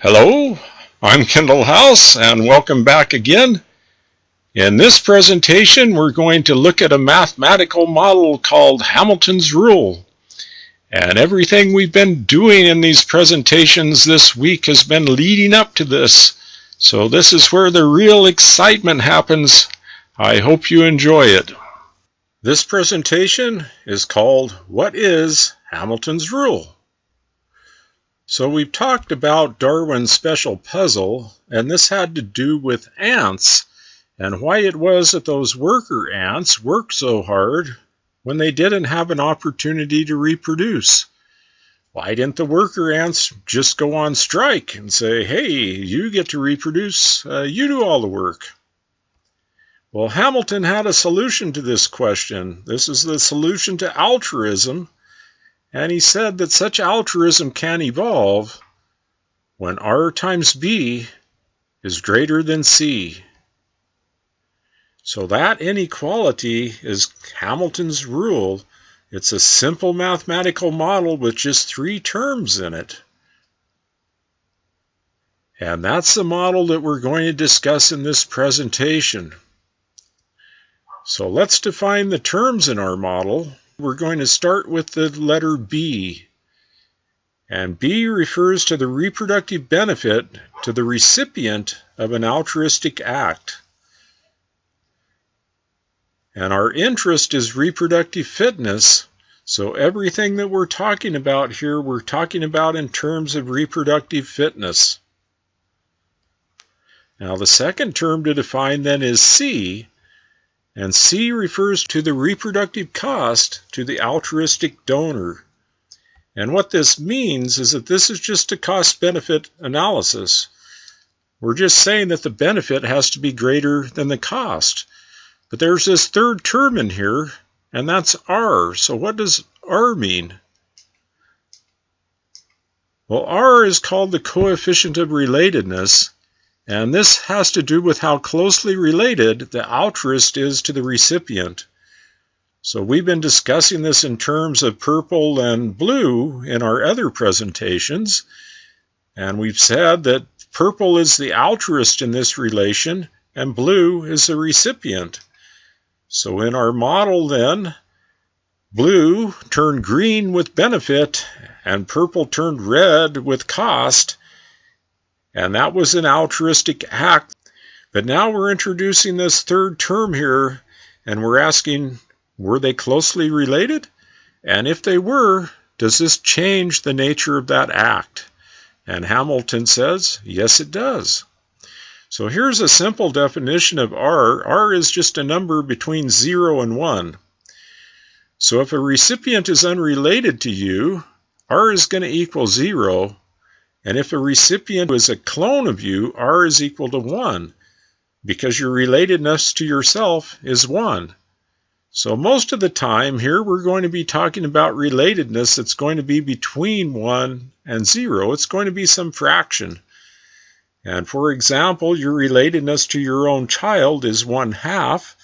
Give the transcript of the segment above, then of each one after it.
Hello, I'm Kendall House and welcome back again. In this presentation we're going to look at a mathematical model called Hamilton's Rule. And everything we've been doing in these presentations this week has been leading up to this. So this is where the real excitement happens. I hope you enjoy it. This presentation is called What is Hamilton's Rule? So we've talked about Darwin's special puzzle, and this had to do with ants and why it was that those worker ants worked so hard when they didn't have an opportunity to reproduce. Why didn't the worker ants just go on strike and say, hey, you get to reproduce, uh, you do all the work? Well, Hamilton had a solution to this question. This is the solution to altruism and he said that such altruism can evolve when R times B is greater than C. So that inequality is Hamilton's rule. It's a simple mathematical model with just three terms in it. And that's the model that we're going to discuss in this presentation. So let's define the terms in our model. We're going to start with the letter B. And B refers to the reproductive benefit to the recipient of an altruistic act. And our interest is reproductive fitness. So everything that we're talking about here, we're talking about in terms of reproductive fitness. Now the second term to define then is C, and C refers to the reproductive cost to the altruistic donor. And what this means is that this is just a cost benefit analysis. We're just saying that the benefit has to be greater than the cost. But there's this third term in here, and that's R. So what does R mean? Well, R is called the coefficient of relatedness, and this has to do with how closely related the altruist is to the recipient. So we've been discussing this in terms of purple and blue in our other presentations. And we've said that purple is the altruist in this relation and blue is the recipient. So in our model then, blue turned green with benefit and purple turned red with cost and that was an altruistic act. But now we're introducing this third term here, and we're asking, were they closely related? And if they were, does this change the nature of that act? And Hamilton says, yes, it does. So here's a simple definition of R. R is just a number between 0 and 1. So if a recipient is unrelated to you, R is going to equal 0, and if a recipient is a clone of you, R is equal to 1 because your relatedness to yourself is 1. So most of the time here we're going to be talking about relatedness that's going to be between 1 and 0. It's going to be some fraction. And for example, your relatedness to your own child is 1 half,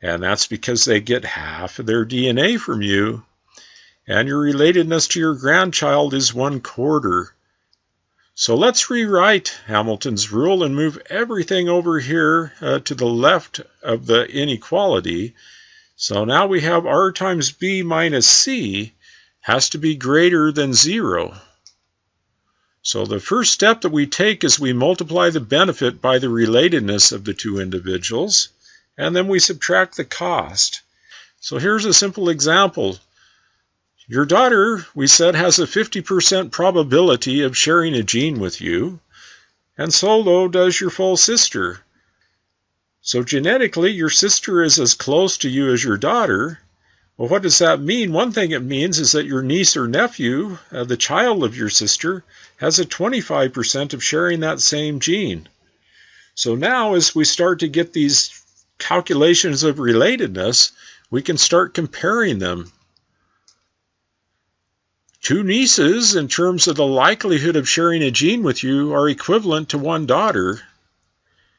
and that's because they get half of their DNA from you. And your relatedness to your grandchild is 1 quarter. So let's rewrite Hamilton's rule and move everything over here uh, to the left of the inequality. So now we have r times b minus c has to be greater than 0. So the first step that we take is we multiply the benefit by the relatedness of the two individuals, and then we subtract the cost. So here's a simple example. Your daughter, we said, has a 50% probability of sharing a gene with you, and so though does your full sister. So genetically, your sister is as close to you as your daughter. Well, what does that mean? One thing it means is that your niece or nephew, uh, the child of your sister, has a 25% of sharing that same gene. So now, as we start to get these calculations of relatedness, we can start comparing them. Two nieces, in terms of the likelihood of sharing a gene with you, are equivalent to one daughter.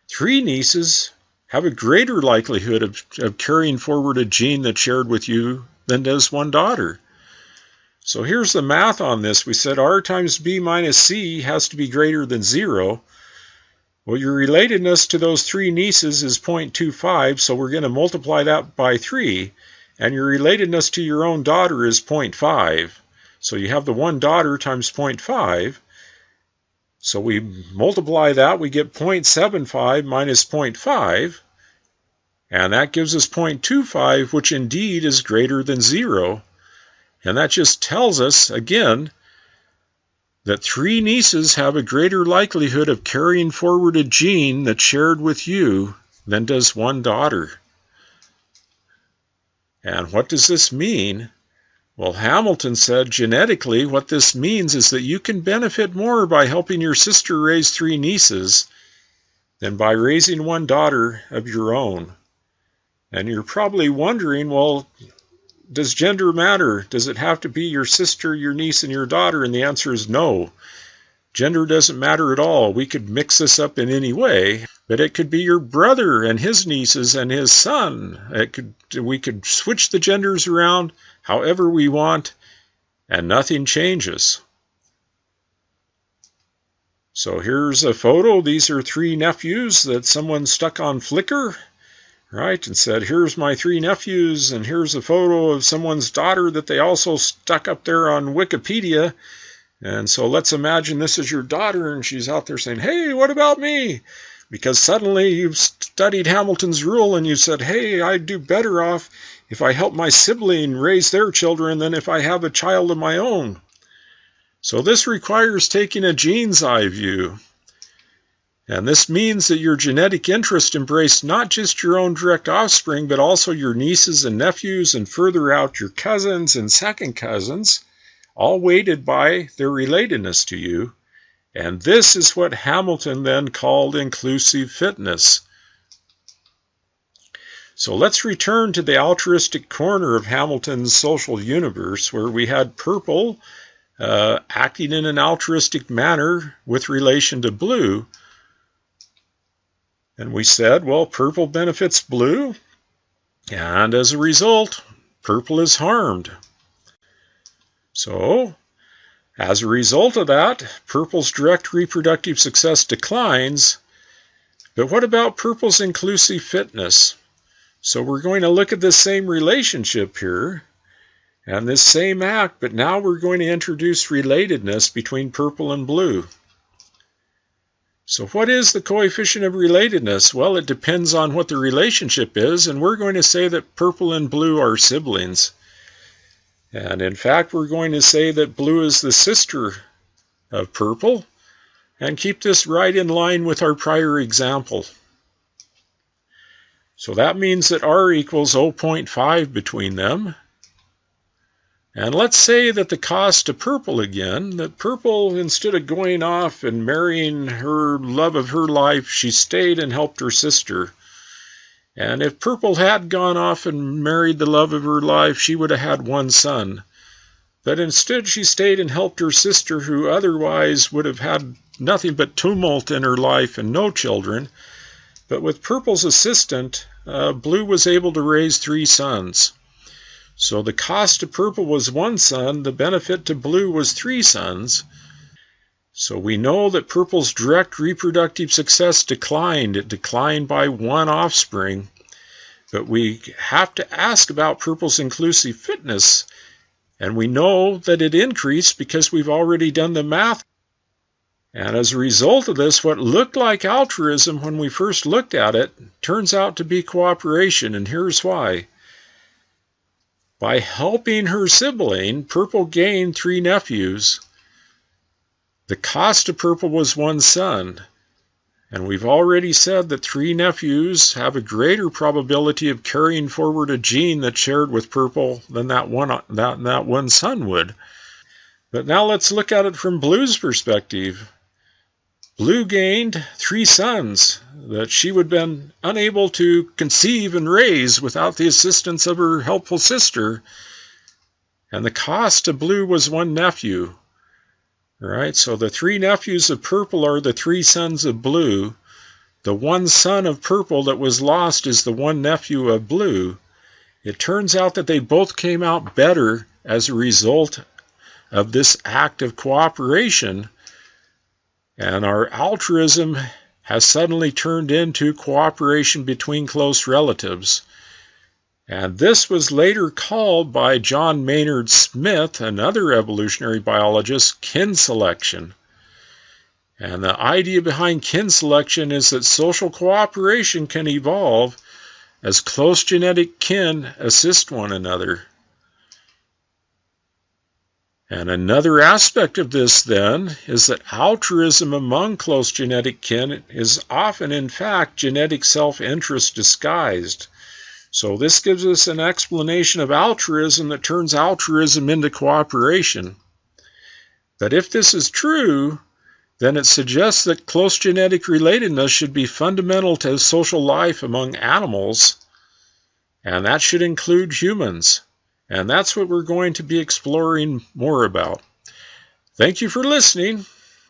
Three nieces have a greater likelihood of, of carrying forward a gene that's shared with you than does one daughter. So here's the math on this. We said r times b minus c has to be greater than 0. Well, your relatedness to those three nieces is 0.25, so we're going to multiply that by 3. And your relatedness to your own daughter is 0.5. So you have the one daughter times 0.5. So we multiply that, we get 0.75 minus 0.5. And that gives us 0.25, which indeed is greater than 0. And that just tells us, again, that three nieces have a greater likelihood of carrying forward a gene that's shared with you than does one daughter. And what does this mean? Well, Hamilton said genetically, what this means is that you can benefit more by helping your sister raise three nieces than by raising one daughter of your own. And you're probably wondering, well, does gender matter? Does it have to be your sister, your niece, and your daughter? And the answer is no. Gender doesn't matter at all. We could mix this up in any way, but it could be your brother and his nieces and his son. It could we could switch the genders around however we want and nothing changes. So here's a photo. These are three nephews that someone stuck on Flickr right, and said, Here's my three nephews, and here's a photo of someone's daughter that they also stuck up there on Wikipedia. And so let's imagine this is your daughter, and she's out there saying, Hey, what about me? Because suddenly you've studied Hamilton's rule and you said, Hey, I'd do better off if I help my sibling raise their children than if I have a child of my own. So this requires taking a gene's eye view. And this means that your genetic interest embrace not just your own direct offspring, but also your nieces and nephews, and further out your cousins and second cousins, all weighted by their relatedness to you. And this is what Hamilton then called inclusive fitness. So let's return to the altruistic corner of Hamilton's social universe, where we had purple uh, acting in an altruistic manner with relation to blue. And we said, well, purple benefits blue, and as a result, purple is harmed. So, as a result of that, purple's direct reproductive success declines. But what about purple's inclusive fitness? So we're going to look at this same relationship here and this same act, but now we're going to introduce relatedness between purple and blue. So what is the coefficient of relatedness? Well, it depends on what the relationship is, and we're going to say that purple and blue are siblings. And in fact, we're going to say that blue is the sister of purple, and keep this right in line with our prior example. So that means that R equals 0.5 between them, and let's say that the cost to Purple again, that Purple, instead of going off and marrying her love of her life, she stayed and helped her sister. And if Purple had gone off and married the love of her life, she would have had one son. But instead, she stayed and helped her sister, who otherwise would have had nothing but tumult in her life and no children. But with Purple's assistant, uh, Blue was able to raise three sons. So the cost to purple was one son, the benefit to blue was three sons. So we know that purple's direct reproductive success declined. It declined by one offspring. But we have to ask about purple's inclusive fitness. And we know that it increased because we've already done the math. And as a result of this, what looked like altruism when we first looked at it turns out to be cooperation. And here's why. By helping her sibling, Purple gained three nephews. The cost of Purple was one son. And we've already said that three nephews have a greater probability of carrying forward a gene that's shared with Purple than that one, that, that one son would. But now let's look at it from Blue's perspective. Blue gained three sons that she would have been unable to conceive and raise without the assistance of her helpful sister. And the cost to Blue was one nephew. All right, so the three nephews of Purple are the three sons of Blue. The one son of Purple that was lost is the one nephew of Blue. It turns out that they both came out better as a result of this act of cooperation, and our altruism has suddenly turned into cooperation between close relatives. And this was later called by John Maynard Smith, another evolutionary biologist, kin selection. And the idea behind kin selection is that social cooperation can evolve as close genetic kin assist one another. And another aspect of this, then, is that altruism among close genetic kin is often, in fact, genetic self interest disguised. So, this gives us an explanation of altruism that turns altruism into cooperation. But if this is true, then it suggests that close genetic relatedness should be fundamental to social life among animals, and that should include humans. And that's what we're going to be exploring more about. Thank you for listening.